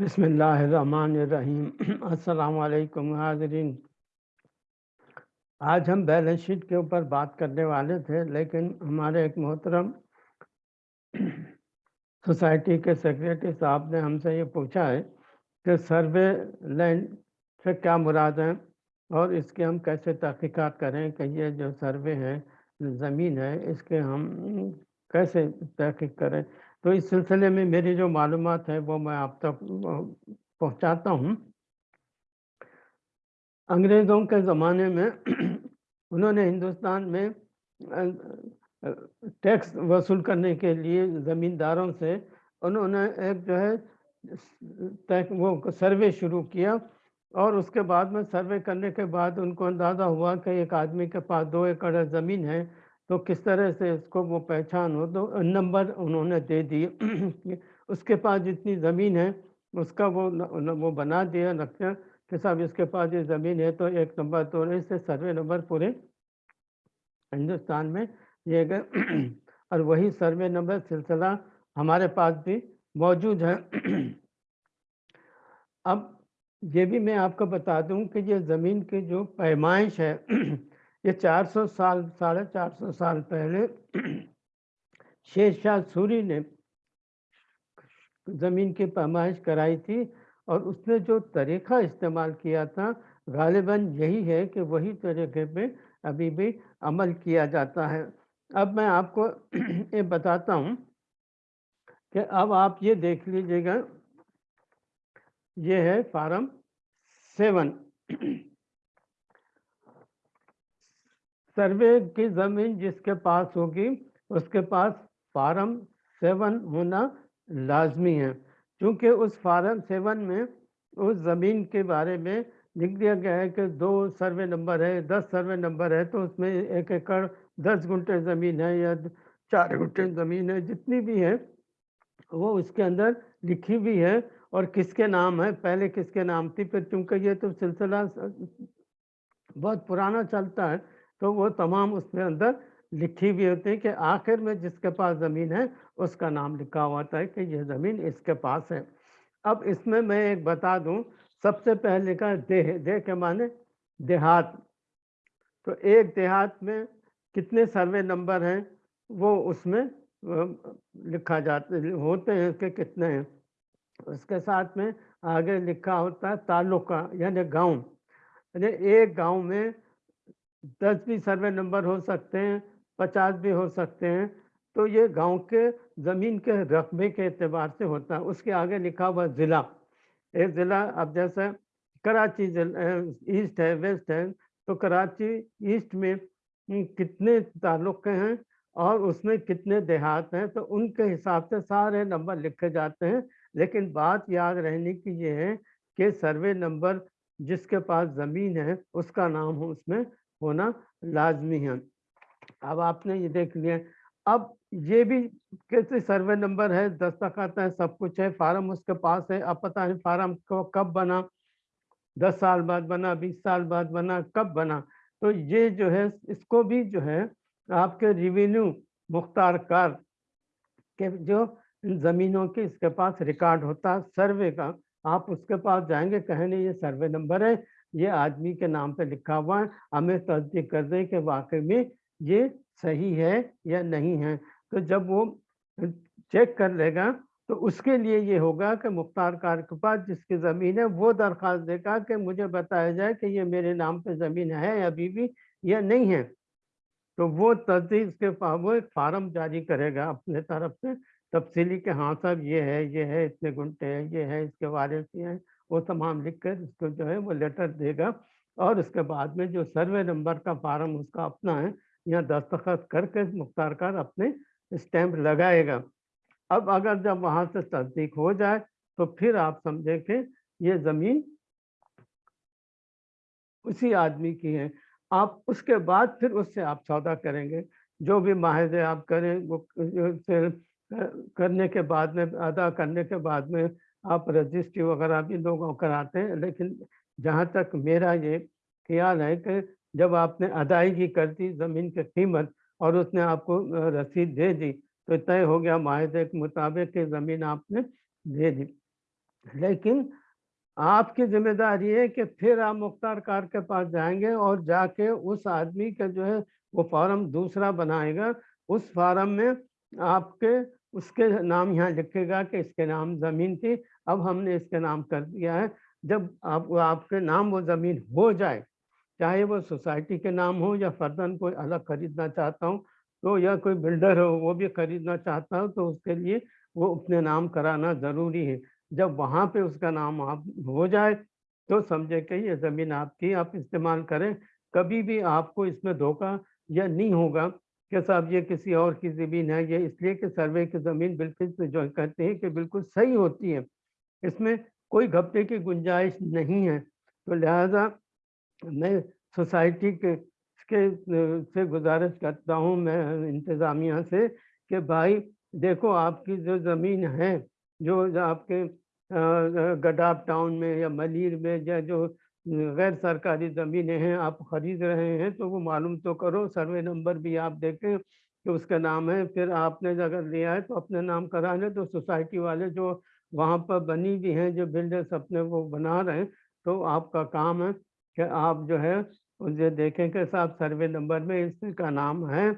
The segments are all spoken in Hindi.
अस्सलाम वालेकुम हाज़रीन। आज हम बैलेंस शीट के ऊपर बात करने वाले थे, लेकिन हमारे एक मोहतरम सोसाइटी के सेक्रेटरी साहब ने हमसे ये पूछा है कि सर्वे लैंड से क्या मुराद है और इसके हम कैसे तहकीकात करें कि ये जो सर्वे है, ज़मीन है, इसके हम कैसे तहकीक करें। तो इस सिलसिले में मेरी जो मालूम है, वो मैं आप तक पहुंचाता हूँ। अंग्रेज़ों के ज़माने में उन्होंने हिंदुस्तान में टैक्स वसूल करने के लिए ज़मींदारों से उन्होंने एक जो है वो सर्वे शुरू किया और उसके बाद में सर्वे करने के बाद उनको अंदाज़ा हुआ कि एक आदमी के पास दो एकड़ ज़मीन है तो किस तरह से इसको वो पहचान हो? तो नंबर उन्होंने दे दिए। उसके पास जितनी ज़मीन है उसका वो न, वो बना दिया नक्शा कि साहब इसके पास ये ज़मीन है तो एक नंबर तो इससे सर्वे नंबर पूरे हिंदुस्तान में दिए गए। और वही सर्वे नंबर सिलसिला हमारे पास भी मौजूद है। अब ये भी मैं आपको बता दूँ कि ये ज़मीन की जो पैमाइश है ये 400 साल, साढ़े चार सौ साल पहले शेरशाह सूरी ने ज़मीन की पैमाइश कराई थी और उसने जो तरीक़ा इस्तेमाल किया था गालिबा यही है कि वही तरीके पे अभी भी अमल किया जाता है। अब मैं आपको ये बताता हूँ कि अब आप ये देख लीजिएगा। ये है फार्म सेवन। सर्वे की ज़मीन जिसके पास होगी, उसके पास फार्म सेवन होना लाजमी है। क्योंकि उस फार्म सेवन में, उस ज़मीन के बारे में लिख दिया गया है कि दो सर्वे नंबर है, दस सर्वे नंबर है तो उसमें एक एकड़ दस घंटे ज़मीन है या चार घंटे ज़मीन है, जितनी भी है, वो उसके अंदर लिखी हुई है। और किसके नाम है? पहले किसके नाम थी? फिर चूँकि ये तो सिलसिला बहुत पुराना चलता है तो वो तमाम उसमें अंदर लिखी हुई होती है कि आखिर में जिसके पास ज़मीन है, उसका नाम लिखा हुआ था कि यह ज़मीन इसके पास है। अब इसमें मैं एक बता दूँ, सबसे पहले का देह देह के माने देहात। तो एक देहात में कितने सर्वे नंबर हैं, वो उसमें लिखा जाते, होते हैं कि कितने हैं। उसके साथ में आगे लिखा होता है तालुका, यानी गाँव। यानी एक गाँव में दस भी सर्वे नंबर हो सकते हैं, पचास भी हो सकते हैं। तो ये गाँव के, ज़मीन के रकबे के अतबार से होता है। उसके आगे लिखा हुआ ज़िला। एक ज़िला, अब जैसे कराची ईस्ट है, वेस्ट है तो कराची ईस्ट में कितने ताल्लुक हैं और उसमें कितने देहात हैं तो उनके हिसाब से सारे नंबर लिखे जाते हैं। लेकिन बात याद रहने की ये है कि सर्वे नंबर जिसके पास ज़मीन है, उसका नाम हो उसमें होना लाजमी है। अब आपने ये देख लिया। अब ये भी कैसे सर्वे नंबर है दस्तखत है, सब कुछ है, फार्म उसके पास है, अब पता नहीं फार्म कब बना, दस साल बाद बना, बीस साल बाद बना, कब बना? तो ये जो है, इसको भी जो है, आपके रिवेन्यू मुख्तार कार के जो ज़मीनों के इसके पास रिकॉर्ड होता है सर्वे का आप उसके पास जाएँगे, कहेंगे, ये सर्वे नंबर है, ये आदमी के नाम पे लिखा हुआ है, हमें तस्दीक कर दें कि वाकई में ये सही है या नहीं है। तो जब वो चेक कर लेगा तो उसके लिए ये होगा कि मुख्तार कार के पास जिसकी ज़मीन है, वो दरख्वास्त देगा कि मुझे बताया जाए कि ये मेरे नाम पे ज़मीन है अभी भी या नहीं है। तो वो तस्दीक के वो एक फार्म जारी करेगा अपने तरफ़ से तफसीली के हाँ साहब, ये है ये है, इतने घंटे हैं, ये है, इसके बारे से हैं, वो तमाम लिख कर उसको जो है वो लेटर देगा और उसके बाद में जो सर्वे नंबर का फार्म उसका अपना है, यहाँ दस्तखत करके मुख्तार कर अपने स्टैंप लगाएगा। अब अगर जब वहाँ से तस्दीक हो जाए तो फिर आप समझे कि ये ज़मीन उसी आदमी की है। आप उसके बाद फिर उससे आप सौदा करेंगे। जो भी माहदे आप करें, वो करने के बाद में, अदा करने के बाद में आप रजिस्ट्री वगैरह भी लोगों कराते हैं लेकिन जहाँ तक मेरा ये ख्याल है कि जब आपने अदायगी कर दी, ज़मीन की कीमत और उसने आपको रसीद दे दी तो तय हो गया माहे के मुताबिक कि ज़मीन आपने दे दी लेकिन आपकी ज़िम्मेदारी है कि फिर आप मुख्तार कार के पास जाएँगे और जाके उस आदमी का जो है वो फ़ॉर्म दूसरा बनाएगा। उस फ़ॉर्म में आपके उसके नाम यहाँ लिखेगा कि इसके नाम ज़मीन थी, अब हमने इसके नाम कर दिया है। जब आप आपके नाम वो ज़मीन हो जाए, चाहे वो सोसाइटी के नाम हो या फर्दन कोई अलग खरीदना चाहता हूँ, तो या कोई बिल्डर हो वो भी खरीदना चाहता हो तो उसके लिए वो अपने नाम कराना ज़रूरी है। जब वहाँ पे उसका नाम आप हो जाए, तो समझे कि ये ज़मीन आपकी आप इस्तेमाल करें। कभी भी आपको इसमें धोखा या नहीं होगा कि साहब ये किसी और की ज़मीन है, ये इसलिए कि सर्वे की ज़मीन बिल्कुल जो कहते हैं कि बिल्कुल सही होती है। इसमें कोई घपटे की गुंजाइश नहीं है। तो लिहाज़ा मैं सोसाइटी के के से गुज़ारिश करता हूँ मैं इंतज़ामिया से कि भाई देखो आपकी जो ज़मीन है, जो आपके गडाप टाउन में या मलीर में या जो गैर सरकारी ज़मीनें हैं, आप खरीद रहे हैं तो वो मालूम तो करो, सर्वे नंबर भी आप देखें कि उसका नाम है। फिर आपने अगर लिया है तो अपने नाम करा लें, तो सोसाइटी वाले जो वहाँ पर बनी भी हैं, जो बिल्डर्स अपने वो बना रहे हैं, तो आपका काम है कि आप जो है उसे देखें कि साहब सर्वे नंबर में इसका नाम है,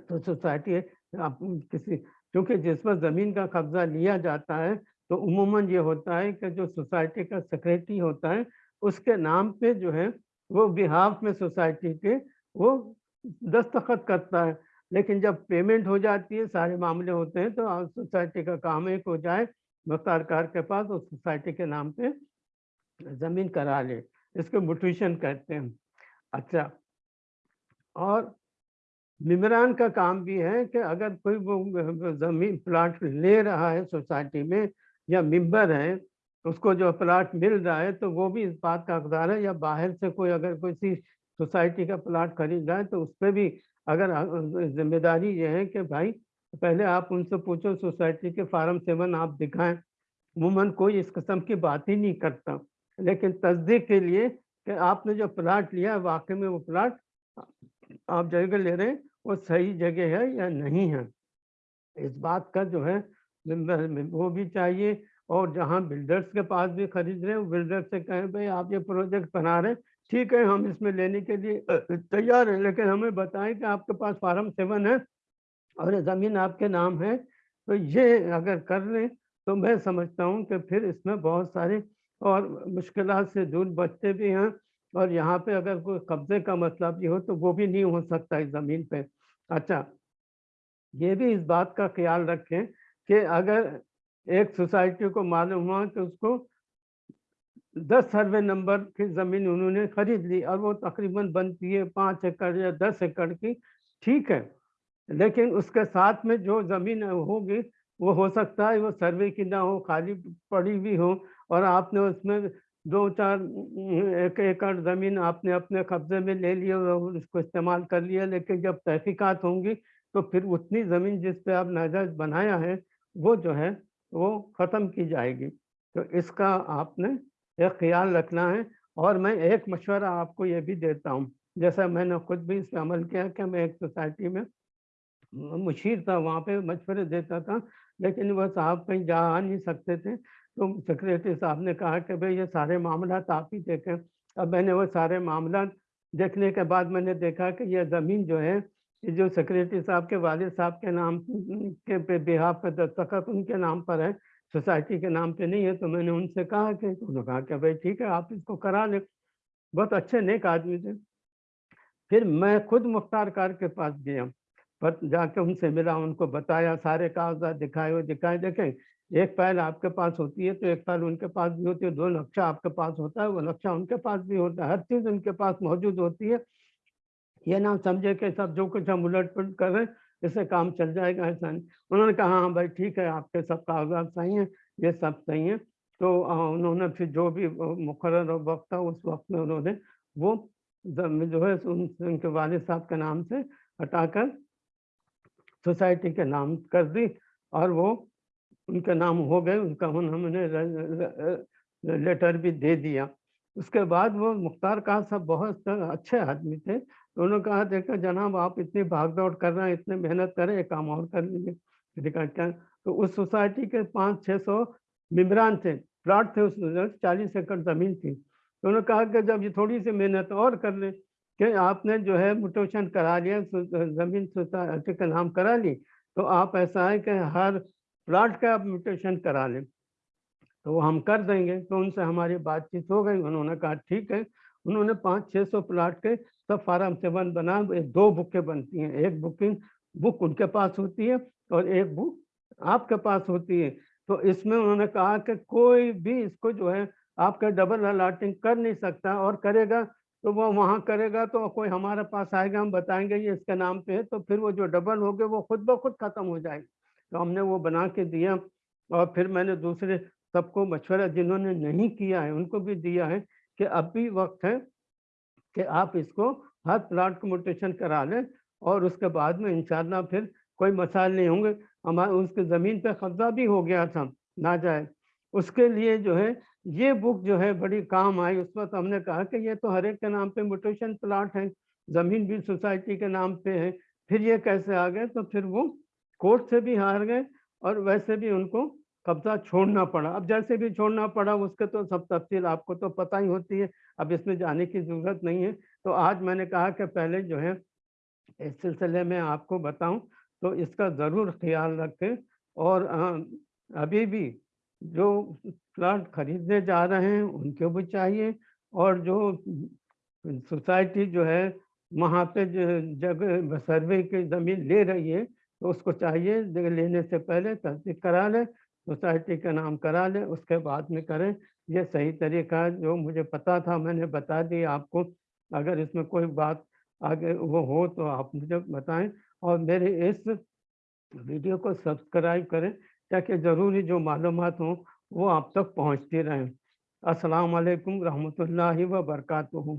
तो सोसाइटी आप किसी क्योंकि जिस पर ज़मीन का कब्ज़ा लिया जाता है, तो उमूमन ये होता है कि जो सोसाइटी का सेक्रेटरी होता है, उसके नाम पे जो है वो बिहाफ़ में सोसाइटी के वो दस्तखत करता है। लेकिन जब पेमेंट हो जाती है, सारे मामले होते हैं, तो सोसाइटी का काम एक हो जाए मुख्तार कार के पास और सोसाइटी के नाम पे ज़मीन करा ले। इसको म्यूटेशन कहते हैं। अच्छा और मेम्बरान का काम भी है कि अगर कोई वो ज़मीन प्लाट ले रहा है सोसाइटी में या मेंबर है, उसको जो प्लाट मिल रहा है तो वो भी इस बात का हकदार है या बाहर से कोई अगर किसी सोसाइटी का प्लाट खरीद रहा है तो उस पर भी अगर ज़िम्मेदारी ये है कि भाई पहले आप उनसे पूछो सोसाइटी के फार्म सेवन आप दिखाएँ अमूमन कोई इस किस्म की बात ही नहीं करता। लेकिन तस्दीक के लिए कि आपने जो प्लाट लिया है वाक़ई में वो प्लाट आप जगह ले रहे हैं, वो सही जगह है या नहीं है। इस बात का जो है वो भी चाहिए और जहाँ बिल्डर्स के पास भी खरीद रहे हैं, बिल्डर से कहें भाई आप ये प्रोजेक्ट बना रहे हैं, ठीक है हम इसमें लेने के लिए तैयार हैं लेकिन हमें बताएँ कि आपके पास फार्म सेवन है और ज़मीन आपके नाम है। तो ये अगर कर लें, तो मैं समझता हूँ कि फिर इसमें बहुत सारी और मुश्किल से दूर बचते भी हैं और यहाँ पे अगर कोई कब्ज़े का मसला भी हो तो वो भी नहीं हो सकता इस ज़मीन पे। अच्छा, ये भी इस बात का ख़्याल रखें कि अगर एक सोसाइटी को मालूम हुआ कि उसको 10 सर्वे नंबर की ज़मीन उन्होंने खरीद ली और वो तकरीबन बनती है 5 एकड़ या 10 एकड़ की, ठीक है। लेकिन उसके साथ में जो ज़मीन होगी, वो हो सकता है वो सर्वे की ना हो, खाली पड़ी हुई हो और आपने उसमें 2-4 1 एकड़ ज़मीन आपने अपने कब्ज़े में ले लिया और उसको इस्तेमाल कर लिया, लेकिन जब तहकीकात होंगी, तो फिर उतनी ज़मीन जिस पे आप नाजायज़ बनाया है, वो जो है, वो ख़त्म की जाएगी। तो इसका आपने एक ख़्याल रखना है और मैं एक मशवरा आपको ये भी देता हूँ, जैसा मैंने खुद भी इस पे अमल किया कि मैं एक सोसाइटी में मुशीर था, वहाँ पे मशवरे देता था, लेकिन वह साहब कहीं जा आ नहीं सकते थे, तो सेक्रेटरी साहब ने कहा कि भाई ये सारे मामला आप ही देखें। अब मैंने वो सारे मामला देखने के बाद मैंने देखा कि ये ज़मीन जो है, ये जो सेक्रेटरी साहब के वालिद साहब के नाम के पे बिहाफ़ पे दस्तखत उनके नाम पर है, सोसाइटी के नाम पे नहीं है, तो मैंने उनसे कहा कि उन्होंने कहा कि भाई ठीक है, आप इसको करा लें। बहुत अच्छे नेक आदमी थे। फिर मैं खुद मुख्तार कार के पास गया, पर जाके उनसे मिला, उनको बताया, सारे कागज़ात दिखाए, वो दिखाए देखें, एक फ़ाइल आपके पास होती है, तो एक फ़ाइल उनके पास भी होती है, दो नक्शा आपके पास होता है, वो नक्शा उनके पास भी होता है, हर चीज़ उनके पास मौजूद होती है। ये ना समझे कि सब जो कुछ हम उलट-पुलट कर रहे इससे काम चल जाएगा, ऐसा नहीं। उन्होंने कहा, हाँ भाई ठीक है, आपके सब कागज़ात सही हैं, ये सब सही है। तो उन्होंने फिर जो भी मुकर्रर वक़्त था, उस वक़्त में उन्होंने वो जो है उन उनके वालिद साहब के नाम से हटाकर सोसाइटी के नाम कर दी और वो उनके नाम हो गए, उनका उन्होंने लेटर भी दे दिया। उसके बाद वो मुख्तार खान साहब बहुत अच्छे आदमी थे, तो उन्होंने कहा देखो जनाब आप इतनी भाग-दौड़ कर रहे हैं, इतनी मेहनत कर एक काम और कर लीजिए। क्या? तो उस सोसाइटी के पाँच छः सौ मेम्बरान थे प्लाट थे उस चालीस एकड़ ज़मीन थी तो उन्होंने कहा कि जब ये थोड़ी सी मेहनत और कर ले कि आपने जो है म्यूटेशन करा लिया ज़मीन सोसाइटी का नाम करा ली तो आप ऐसा है कि हर प्लाट का आप म्यूटेशन करा लें तो वो हम कर देंगे तो उनसे हमारी बातचीत हो गई उन्होंने कहा ठीक है उन्होंने पाँच छः सौ प्लाट के सब फार्म सेवन बना दो बुकें बनती हैं। एक बुकिंग बुक उनके पास होती है और एक बुक आपके पास होती है। तो इसमें उन्होंने कहा कि कोई भी इसको जो है आपका डबल अलाटिंग कर नहीं सकता और करेगा तो वो वहाँ करेगा तो कोई हमारे पास आएगा, हम बताएँगे ये इसके नाम पे है तो फिर वो जो डबल हो गए वो खुद ब खुद ख़त्म हो जाएगी। तो हमने वो बना के दिया और फिर मैंने दूसरे सबको मशवरा जिन्होंने नहीं किया है उनको भी दिया है कि अब भी वक्त है कि आप इसको हर प्लाट को मोटेशन करा लें और उसके बाद में इंशाल्लाह फिर कोई मसाइल नहीं होंगे। हमारे उसके ज़मीन पे कब्जा भी हो गया था, ना जाए। उसके लिए जो है, ये बुक जो है बड़ी काम आई। उस वक्त हमने कहा कि ये तो हर एक के नाम पे मोटेशन प्लाट है, ज़मीन भी सोसाइटी के नाम पे है। फिर ये कैसे आ गए? तो फिर वो कोर्ट से भी हार गए और वैसे भी उनको कब्जा छोड़ना पड़ा। अब जैसे भी छोड़ना पड़ा, उसके तो सब तफसील आपको तो पता ही होती है, अब इसमें जाने की ज़रूरत नहीं है। तो आज मैंने कहा कि पहले जो है, इस सिलसिले में आपको बताऊँ तो इसका ज़रूर ख्याल रखें और अभी भी जो प्लाट खरीदने जा रहे हैं, उनको भी चाहिए और जो सोसाइटी जो है, वहाँ पे जगह सर्वे की ज़मीन ले रही है तो उसको चाहिए, लेने से पहले तस्दीक करा लें सोसाइटी का नाम करा लें, उसके बाद में करें। ये सही तरीका है, जो मुझे पता था, मैंने बता दी आपको। अगर इसमें कोई बात आगे वो हो तो आप मुझे बताएँ और मेरे इस वीडियो को सब्सक्राइब करें, ताकि ज़रूरी जो मालूम हों, वो आप तक पहुँचती रहें। अस्सलाम वालेकुम रहमतुल्लाहि व बरकातुहू